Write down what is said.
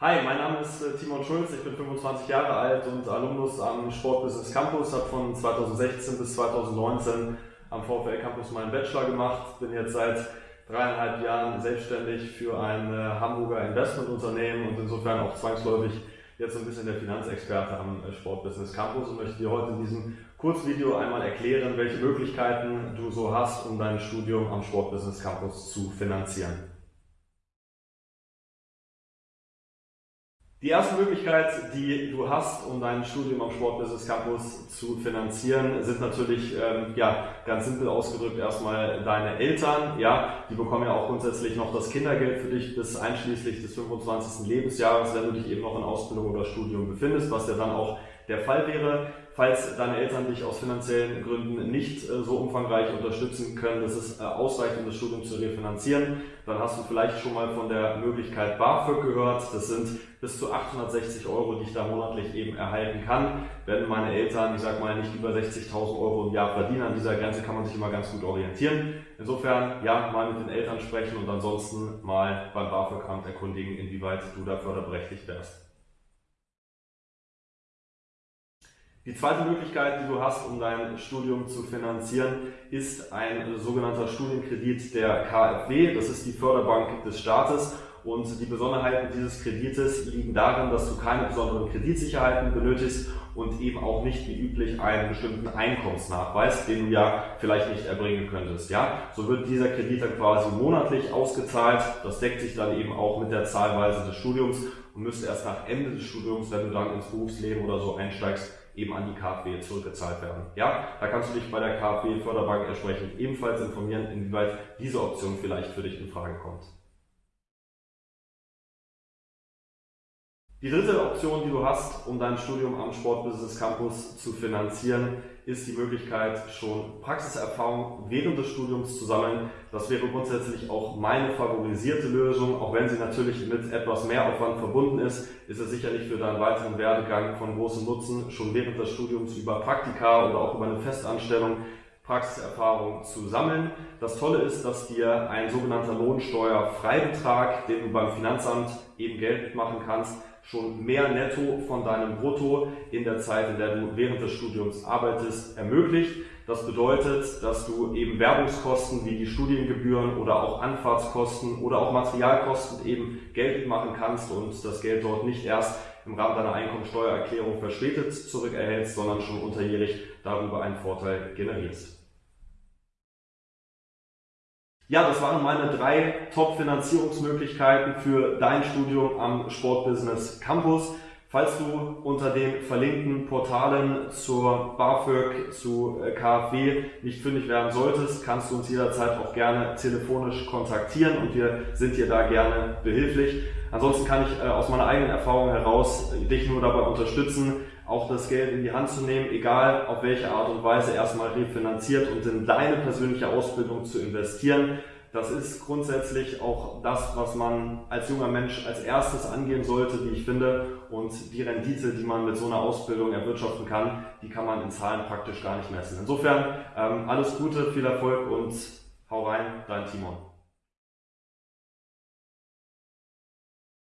Hi, mein Name ist äh, Timon Schulz, ich bin 25 Jahre alt und Alumnus am Sportbusiness Campus, habe von 2016 bis 2019 am VfL Campus meinen Bachelor gemacht, bin jetzt seit dreieinhalb Jahren selbstständig für ein äh, Hamburger Investmentunternehmen und insofern auch zwangsläufig jetzt ein bisschen der Finanzexperte am äh, Sportbusiness Campus und möchte dir heute in diesem Kurzvideo einmal erklären, welche Möglichkeiten du so hast, um dein Studium am Sportbusiness Campus zu finanzieren. Die erste Möglichkeit, die du hast, um dein Studium am Sportbusiness Campus zu finanzieren, sind natürlich ähm, ja, ganz simpel ausgedrückt erstmal deine Eltern. Ja, die bekommen ja auch grundsätzlich noch das Kindergeld für dich bis einschließlich des 25. Lebensjahres, wenn du dich eben noch in Ausbildung oder Studium befindest, was ja dann auch der Fall wäre. Falls deine Eltern dich aus finanziellen Gründen nicht äh, so umfangreich unterstützen können, dass es äh, ausreicht, um das Studium zu refinanzieren, dann hast du vielleicht schon mal von der Möglichkeit BAföG gehört. Das sind bis zu 860 Euro, die ich da monatlich eben erhalten kann. Wenn meine Eltern, ich sag mal, nicht über 60.000 Euro im Jahr verdienen, an dieser Grenze kann man sich immer ganz gut orientieren. Insofern, ja, mal mit den Eltern sprechen und ansonsten mal beim BAföG-Amt erkundigen, inwieweit du da förderberechtigt wärst. Die zweite Möglichkeit, die du hast, um dein Studium zu finanzieren, ist ein sogenannter Studienkredit der KfW. Das ist die Förderbank des Staates. Und die Besonderheiten dieses Kredites liegen darin, dass du keine besonderen Kreditsicherheiten benötigst und eben auch nicht wie üblich einen bestimmten Einkommensnachweis, den du ja vielleicht nicht erbringen könntest. Ja, so wird dieser Kredit dann quasi monatlich ausgezahlt. Das deckt sich dann eben auch mit der Zahlweise des Studiums und müsste erst nach Ende des Studiums, wenn du dann ins Berufsleben oder so einsteigst, eben an die KfW zurückgezahlt werden. Ja, da kannst du dich bei der KfW Förderbank entsprechend ebenfalls informieren, inwieweit diese Option vielleicht für dich in Frage kommt. Die dritte Option, die du hast, um dein Studium am Sportbusiness Campus zu finanzieren, ist die Möglichkeit, schon Praxiserfahrung während des Studiums zu sammeln. Das wäre grundsätzlich auch meine favorisierte Lösung, auch wenn sie natürlich mit etwas mehr Aufwand verbunden ist, ist es sicherlich für deinen weiteren Werdegang von großem Nutzen, schon während des Studiums über Praktika oder auch über eine Festanstellung Praxiserfahrung zu sammeln. Das Tolle ist, dass dir ein sogenannter Lohnsteuerfreibetrag, den du beim Finanzamt eben geltend machen kannst, schon mehr Netto von deinem Brutto in der Zeit, in der du während des Studiums arbeitest, ermöglicht. Das bedeutet, dass du eben Werbungskosten wie die Studiengebühren oder auch Anfahrtskosten oder auch Materialkosten eben geltend machen kannst und das Geld dort nicht erst im Rahmen deiner Einkommensteuererklärung verspätet zurückerhältst, sondern schon unterjährig darüber einen Vorteil generierst. Ja, das waren meine drei Top-Finanzierungsmöglichkeiten für dein Studium am Sportbusiness Campus. Falls du unter den verlinkten Portalen zur BAföG, zu äh, KfW nicht fündig werden solltest, kannst du uns jederzeit auch gerne telefonisch kontaktieren und wir sind dir da gerne behilflich. Ansonsten kann ich äh, aus meiner eigenen Erfahrung heraus dich nur dabei unterstützen, auch das Geld in die Hand zu nehmen, egal auf welche Art und Weise erstmal refinanziert und in deine persönliche Ausbildung zu investieren. Das ist grundsätzlich auch das, was man als junger Mensch als erstes angehen sollte, wie ich finde. Und die Rendite, die man mit so einer Ausbildung erwirtschaften kann, die kann man in Zahlen praktisch gar nicht messen. Insofern ähm, alles Gute, viel Erfolg und hau rein, dein Timon.